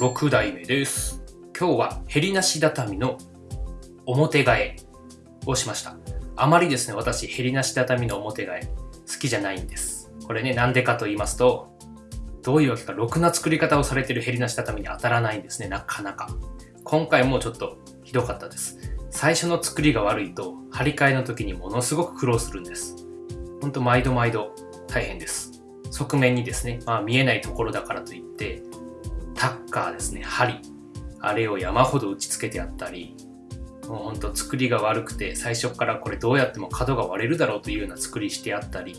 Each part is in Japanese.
6代目です。今日はヘリなし畳の表替えをしました。あまりですね、私、ヘリなし畳の表替え好きじゃないんです。これね、なんでかと言いますと、どういうわけか、ろくな作り方をされてるヘリなし畳に当たらないんですね、なかなか。今回もちょっとひどかったです。最初の作りが悪いと、張り替えの時にものすごく苦労するんです。ほんと毎度毎度大変です。側面にですね、まあ見えないところだからといって、カーですね、針。あれを山ほど打ち付けてあったり、もうほんと作りが悪くて、最初からこれどうやっても角が割れるだろうというような作りしてあったり、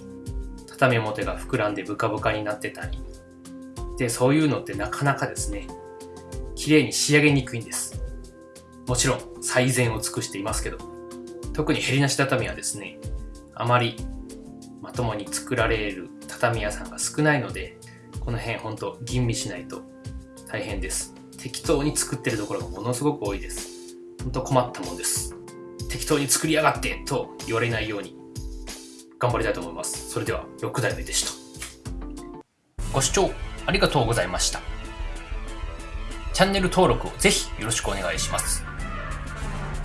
畳表が膨らんでブカブカになってたり、で、そういうのってなかなかですね、綺麗に仕上げにくいんです。もちろん最善を尽くしていますけど、特にヘリなし畳はですね、あまりまともに作られる畳屋さんが少ないので、この辺ほんと吟味しないと大変です。適当に作ってるところがものすごく多いです。ほんと困ったもんです。適当に作りやがってと言われないように頑張りたいと思います。それでは6代目でした。ご視聴ありがとうございました。チャンネル登録をぜひよろしくお願いします。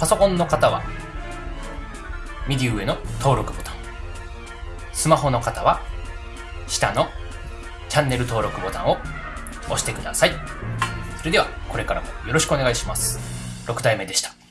パソコンの方は右上の登録ボタン。スマホの方は下のチャンネル登録ボタンを押してください。それではこれからもよろしくお願いします。6代目でした。